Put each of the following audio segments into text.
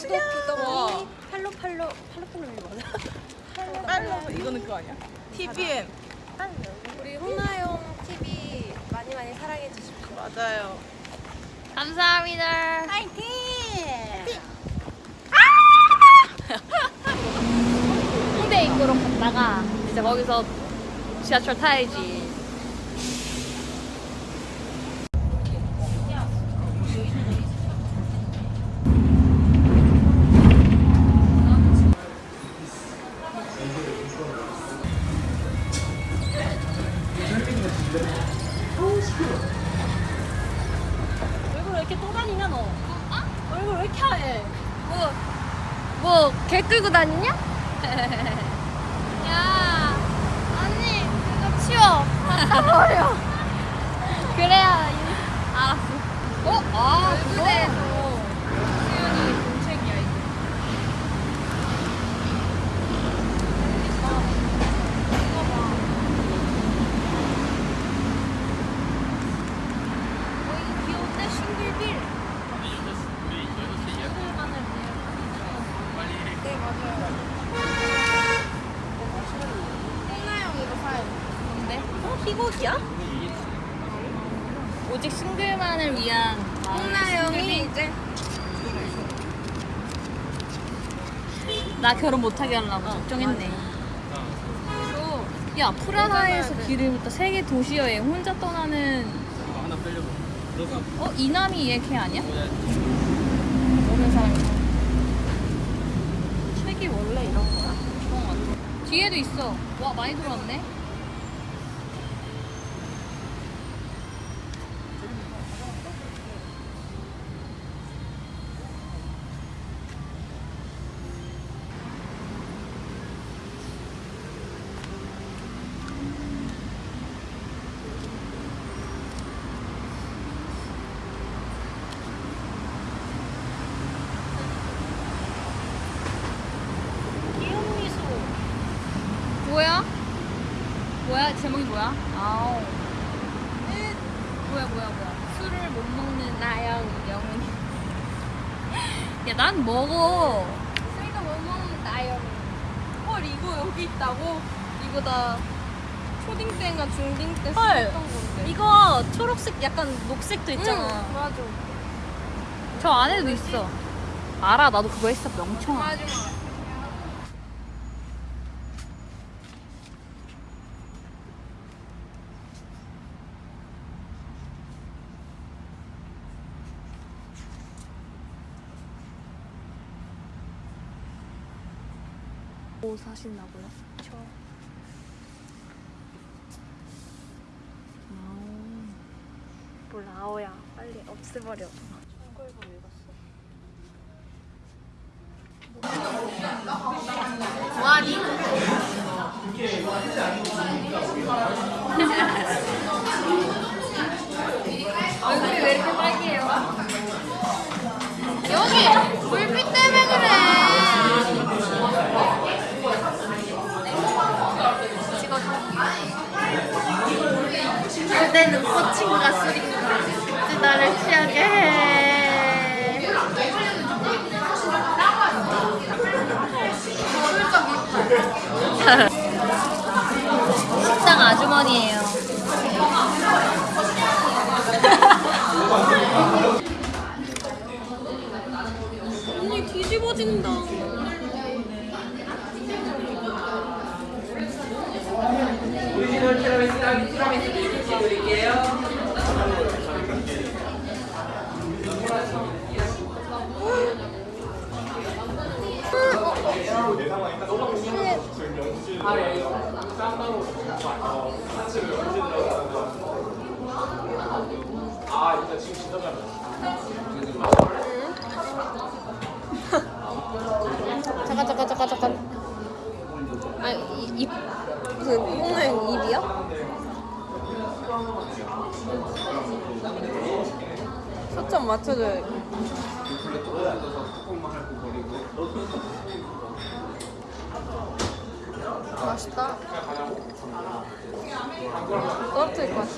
구독 구독이 팔로 팔로 팔로 팔로이 맞아? 빨로 이거는 그거 아니야? TVN 우리 홍나영 TV 많이 많이 사랑해 주십시오. 맞아요. 감사합니다. 파이팅! 홍대 입구로 갔다가 이제 거기서 지하철 타야지. 왜 이렇게 하얘? 뭐, 뭐, 개 끌고 다니냐? 야, 언니, 이거 치워. 버려. 그래야, 이- 알았어. 어? 아, 그거에서 수연이 공책이야, 이게. 어, 귀여운데? 싱글빌. 네, 맞아요. 홍나영 이거 사요. 뭔데? 어? 희곡이야? 오직 싱글만을 위한 홍나영이 이제 나 결혼 못하게 하려고 걱정했네. 야 프라하에서 길을 세계 도시 여행 혼자 떠나는 어 이남이 얘 걔 아니야? 모르는 사람이. 책이 원래 이런 거야? 그런 거 같아. 뒤에도 있어. 와 많이 들어왔네. 제목이 뭐야? 아우. 뭐야, 뭐야, 뭐야. 술을 못 먹는 나영, 영훈이. 야, 난 먹어. 술도 못 먹는 나영. 헐 이거 여기 있다고? 이거 나 초딩 때인가 중딩 때 헐. 썼던 건데. 이거 초록색, 약간 녹색도 있잖아. 응, 맞아. 저 안에도 있어. 알아, 나도 그거 했어, 명청아. 맞아. 뭐 사신다고요? 저. 몰라 아오야 빨리 없애버려. 뭐하니? 얼굴이 왜 이렇게 빨개요? 여기 친구가 쓰리구나. 나를 취하게 해. 식당 아주머니예요. 언니 뒤집어진다. 잠깐 잠깐 잠깐 잠깐. 아입 무슨 홍나영 입이야? 초점 맞춰줘야 맛있다. 떨어뜨릴 것 같아.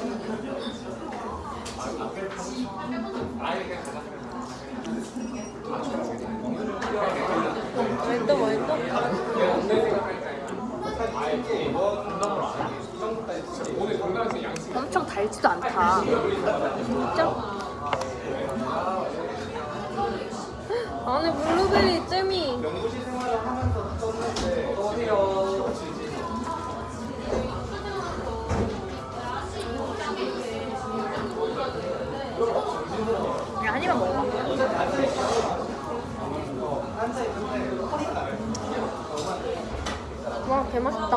엄청 달지도 않다. 진짜? 안에 블루베리 잼이. 그냥 한 입만 먹어봐. 와, 개맛있다.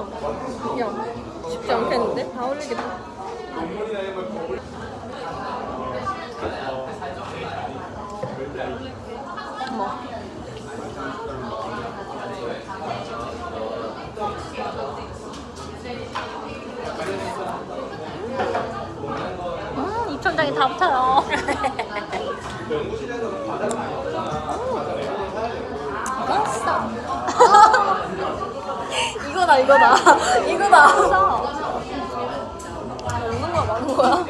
야, 쉽지 않겠는데? 다 어울리겠다. 어머. 음, 입천장이 다 붙어요. 맛있어. 이거다, 이거다. 이거다. 먹는 거야, 먹는 거야?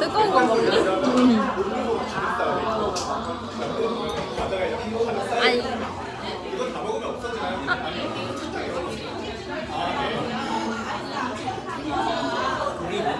뜨거운 거 먹니? 아니.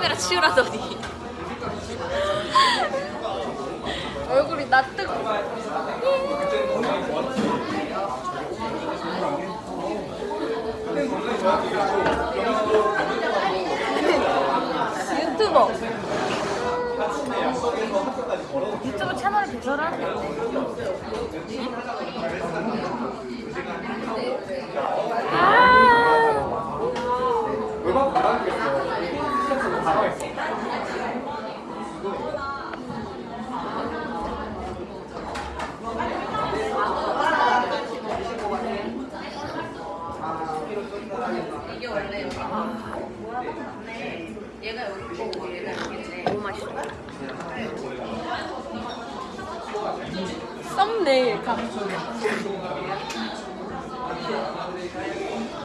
카메라 치우라더니 얼굴이 낯뜨고. 유튜버. 유튜브 채널을 개설하는 이게 원래 여기 아, 뭐라고 얘가 여기 거고 얘가 여기네. 너무 맛있어. 썸네일 감.